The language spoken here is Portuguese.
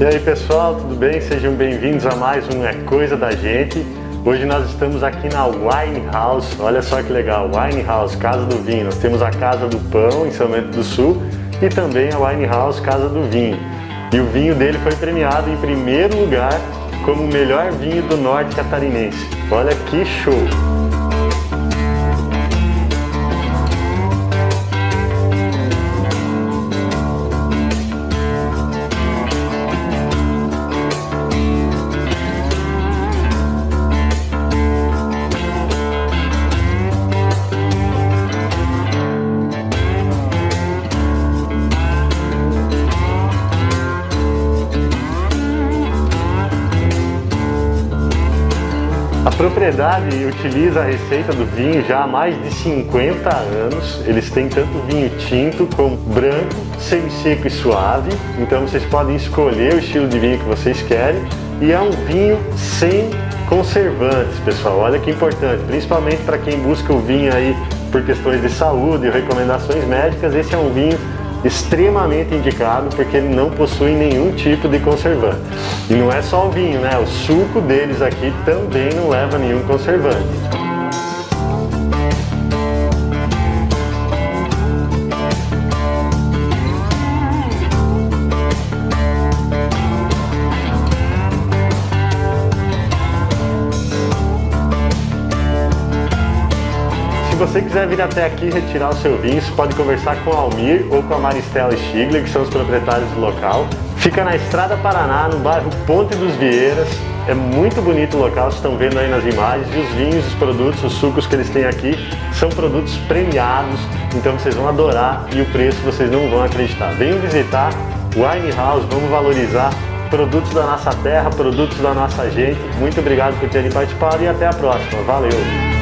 E aí pessoal, tudo bem? Sejam bem-vindos a mais um É Coisa da Gente. Hoje nós estamos aqui na Wine House, olha só que legal, Wine House, Casa do Vinho. Nós temos a Casa do Pão em São Bento do Sul e também a Wine House Casa do Vinho. E o vinho dele foi premiado em primeiro lugar como o melhor vinho do norte catarinense. Olha que show! Propriedade utiliza a receita do vinho já há mais de 50 anos. Eles têm tanto vinho tinto como branco, semi-seco e suave. Então vocês podem escolher o estilo de vinho que vocês querem. E é um vinho sem conservantes, pessoal. Olha que importante, principalmente para quem busca o vinho aí por questões de saúde e recomendações médicas. Esse é um vinho extremamente indicado porque ele não possui nenhum tipo de conservante. E não é só o vinho, né? O suco deles aqui também não leva nenhum conservante. Se você quiser vir até aqui retirar o seu vinho, você pode conversar com o Almir ou com a Maristela Stigler, que são os proprietários do local. Fica na Estrada Paraná, no bairro Ponte dos Vieiras. É muito bonito o local, vocês estão vendo aí nas imagens. E os vinhos, os produtos, os sucos que eles têm aqui são produtos premiados, então vocês vão adorar e o preço vocês não vão acreditar. Venham visitar Wine House, vamos valorizar produtos da nossa terra, produtos da nossa gente. Muito obrigado por terem participado e até a próxima. Valeu!